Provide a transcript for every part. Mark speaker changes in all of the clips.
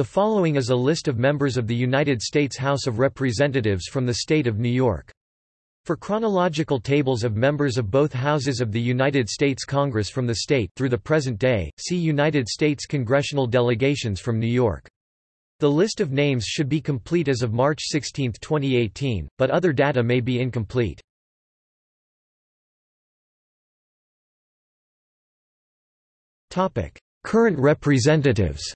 Speaker 1: The following is a list of members of the United States House of Representatives from the state of New York. For chronological tables of members of both houses of the United States Congress from the state through the present day, see United States congressional delegations from New York. The list of names should be complete as of March 16, 2018, but other data may be incomplete. Current representatives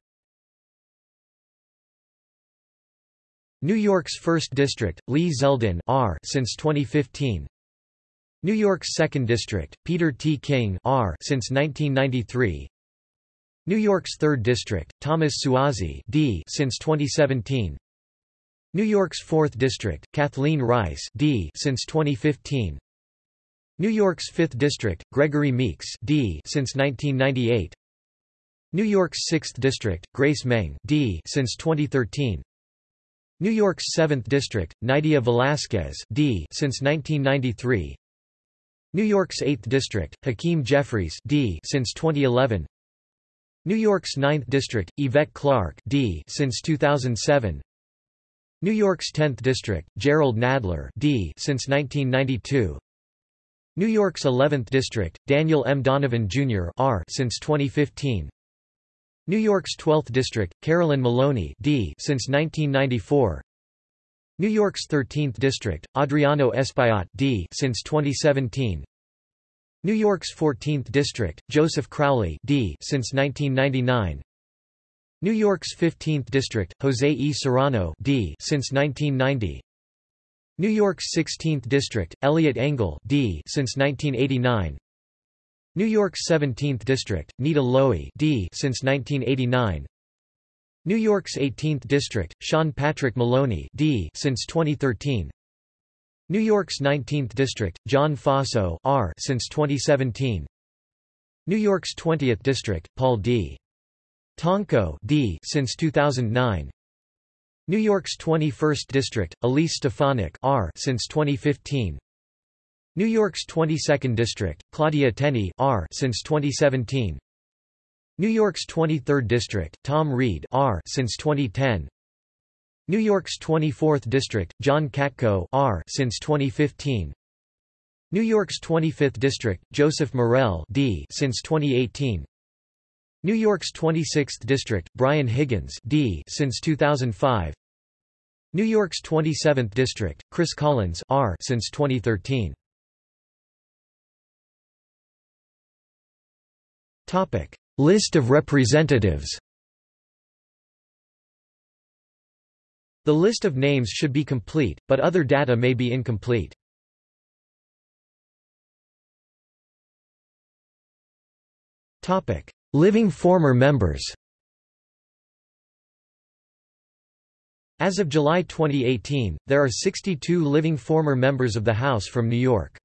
Speaker 1: New York's 1st District, Lee Zeldin R since 2015. New York's 2nd District, Peter T. King R since 1993. New York's 3rd District, Thomas Suozzi D since 2017. New York's 4th District, Kathleen Rice D since 2015. New York's 5th District, Gregory Meeks D since 1998. New York's 6th District, Grace Meng D since 2013. New York's 7th District, Nydia Velázquez D since 1993. New York's 8th District, Hakeem Jeffries D since 2011. New York's 9th District, Yvette Clarke D since 2007. New York's 10th District, Jerrold Nadler D since 1992. New York's 11th District, Daniel M. Donovan, Jr. R since 2015. New York's 12th District, Carolyn Maloney D. since 1994. New York's 13th District, Adriano Espaillat D. since 2017. New York's 14th District, Joseph Crowley D. since 1999. New York's 15th District, Jose E. Serrano D. since 1990. New York's 16th District, Eliot Engel D. since 1989. New York's 17th District, Nita Lowey D. since 1989. New York's 18th District, Sean Patrick Maloney D. since 2013. New York's 19th District, John Faso R. since 2017. New York's 20th District, Paul D. Tonko D. since 2009. New York's 21st District, Elise Stefanik R. since 2015. New York's 22nd District, Claudia Tenney R. since 2017. New York's 23rd District, Tom Reed R. since 2010. New York's 24th District, John Katko R. since 2015. New York's 25th District, Joseph Morelle D. since 2018. New York's 26th District, Brian Higgins D. since 2005. New York's 27th District, Chris Collins R. since 2013. List of representatives. The list of names should be complete, but other data may be incomplete. Topic: Living former members. As of July 2018, there are 62 living former members of the House from New York.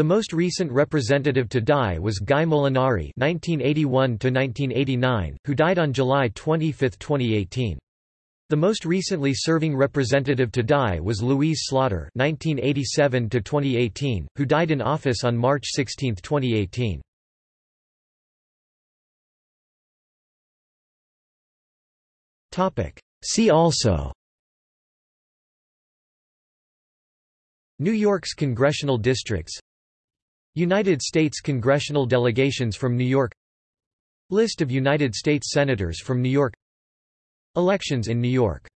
Speaker 1: The most recent representative to die was Guy Molinari (1981–1989), who died on July 25, 2018. The most recently serving representative to die was Louise Slaughter (1987–2018), who died in office on March 16, 2018. Topic. See also. New York's congressional districts United States congressional delegations from New York. List of United States Senators from New York. Elections in New York